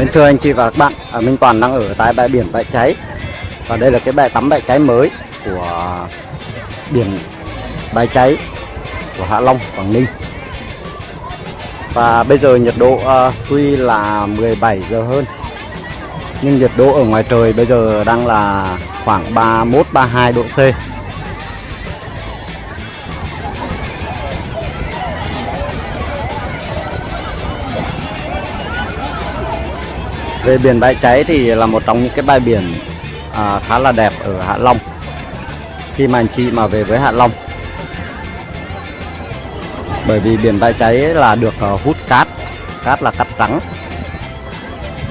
Mến thưa anh chị và các bạn, à, Minh Toàn đang ở tại bãi biển Bãi Cháy. Và đây là cái bãi tắm Bãi Cháy mới của biển Bãi Cháy của Hạ Long, Quảng Ninh. Và bây giờ nhiệt độ à, tuy là 17 giờ hơn Nhưng nhiệt độ ở ngoài trời bây giờ đang là khoảng 31-32 độ C. Về biển Bãi Cháy thì là một trong những cái bãi biển à, khá là đẹp ở Hạ Long. Khi mà anh chị mà về với Hạ Long. Bởi vì biển Bãi Cháy là được uh, hút cát Cát là cát trắng.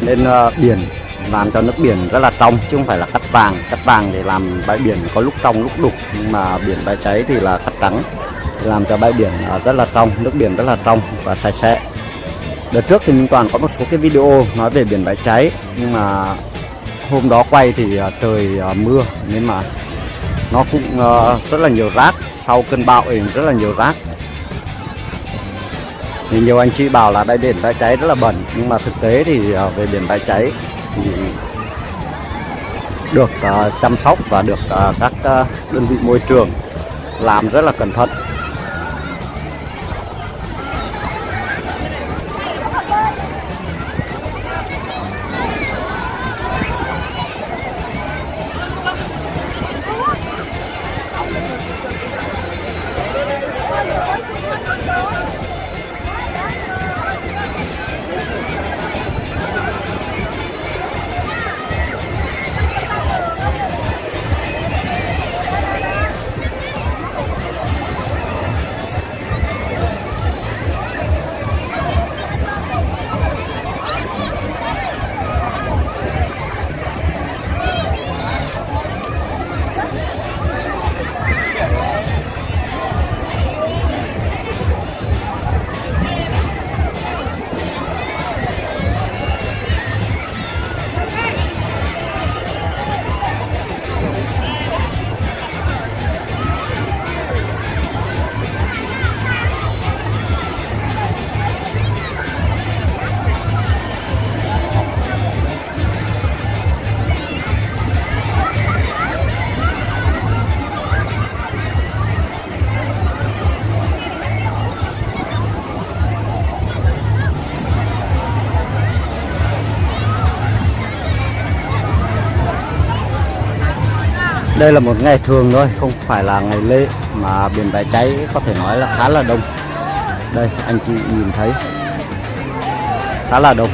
Nên uh, biển làm cho nước biển rất là trong chứ không phải là cát vàng. Cát vàng thì làm bãi biển có lúc trong lúc đục. Nhưng mà biển Bãi Cháy thì là cát trắng làm cho bãi biển à, rất là trong, nước biển rất là trong và sạch sẽ. Đợt trước thì Minh Toàn có một số cái video nói về biển bãi cháy, Nhưng mà hôm đó quay thì à, trời à, mưa, Nên mà nó cũng à, rất là nhiều rác, Sau cơn bão thì rất là nhiều rác. Thì nhiều anh chị bảo là đây, biển bãi cháy rất là bẩn Nhưng mà thực tế thì về biển bãi cháy thì được chăm sóc và được các đơn vị môi trường làm rất là cẩn thận. Đây là một ngày thường thôi, không phải là ngày lễ mà biển bãi cháy có thể nói là khá là đông. Đây, anh chị nhìn thấy khá là đông.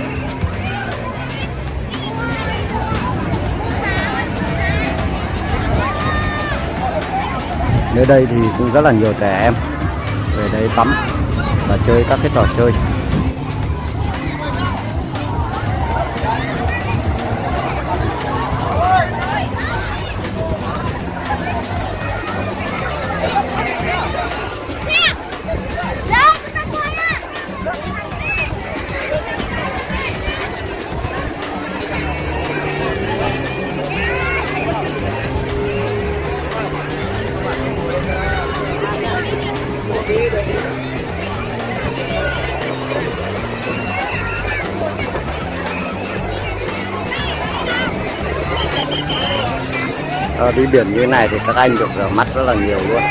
Nơi đây thì cũng rất là nhiều trẻ em về đây tắm và chơi các cái trò chơi. À, đi biển như này thì các anh được rửa mắt rất là nhiều luôn.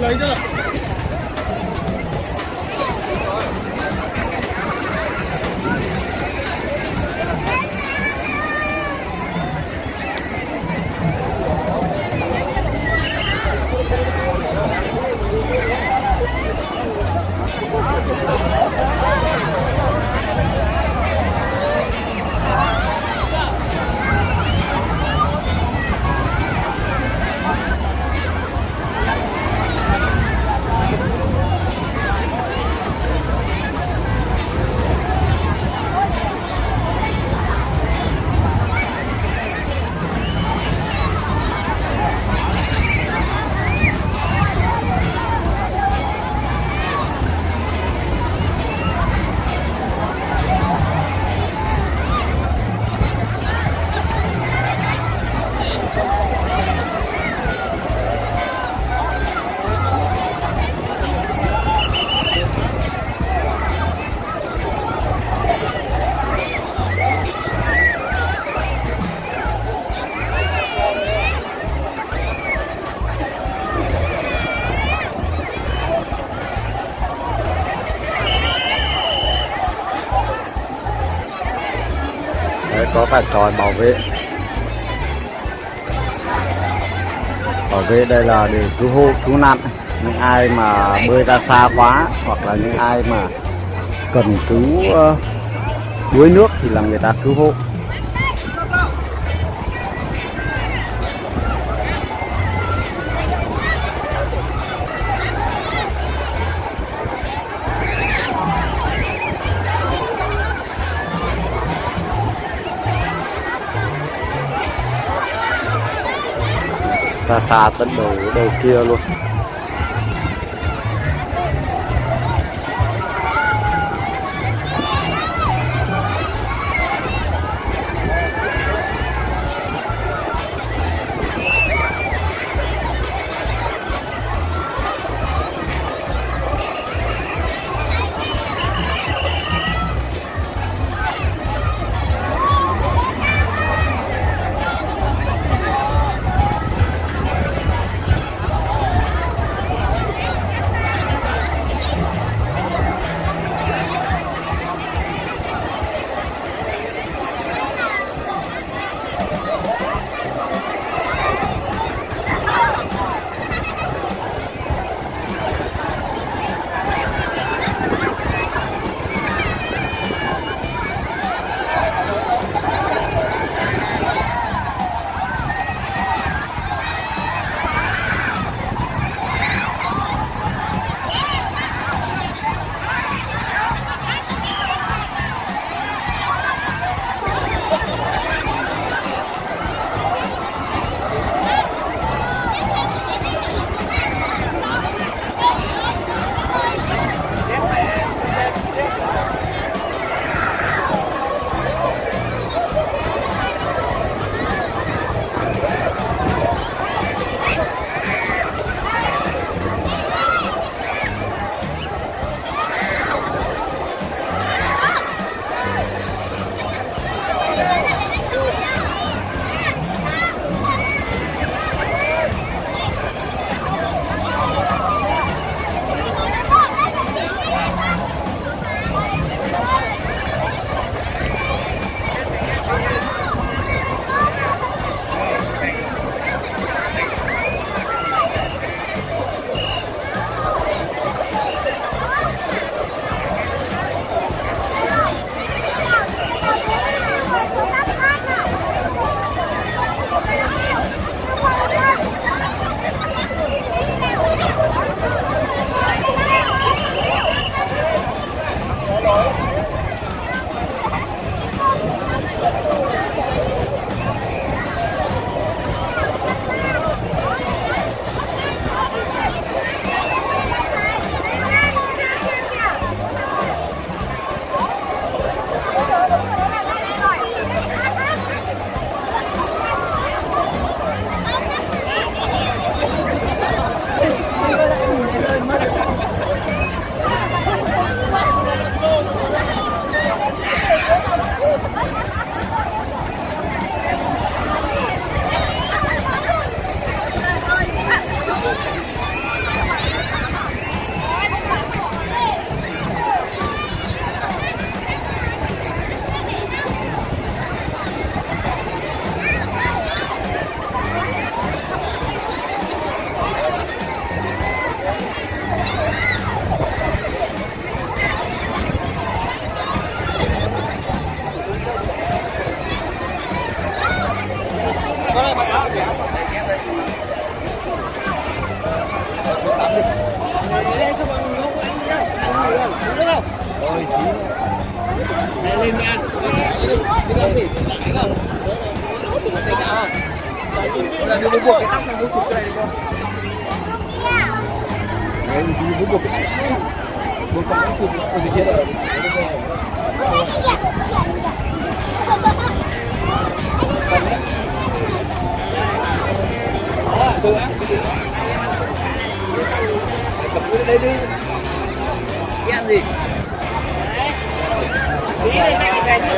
Lấy cho có cả tròi bảo vệ. Bảo vệ đây là để cứu hộ, cứu nạn. Những ai mà bơi ra xa quá hoặc là những ai mà cần cứu ờ, đuối nước thì là người ta cứu hộ. Xa xa tận đầu đầu kia luôn. Là đừng buộc cái tóc này mua chụp cái này được không? Đấy, mình cứ buộc cái này. Buộc cái này chụp ở dưới kia rồi. Đó, tôi ăn. Cầm cái đây đi. Cái ăn gì? Đấy. Tí này cái này.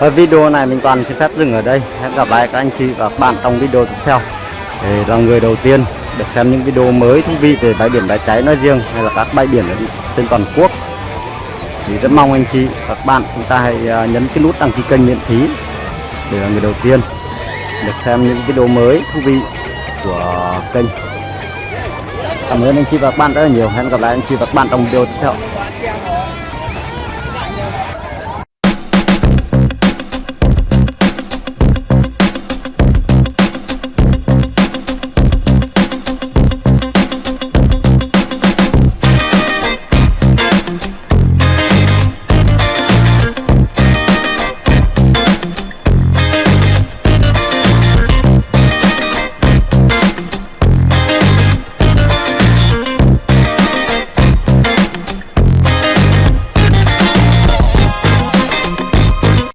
Ở video này mình toàn xin phép dừng ở đây. Hẹn gặp lại các anh chị và các bạn trong video tiếp theo. Để là người đầu tiên được xem những video mới thú vị về bãi biển bãi cháy nói riêng hay là các bãi biển ở trên toàn quốc. Thì rất mong anh chị, các bạn chúng ta hãy à, nhấn cái nút đăng ký kênh miễn phí để là người đầu tiên được xem những video mới thú vị của kênh. Cảm ơn anh chị và các bạn rất là nhiều. Hẹn gặp lại anh chị và các bạn trong video tiếp theo.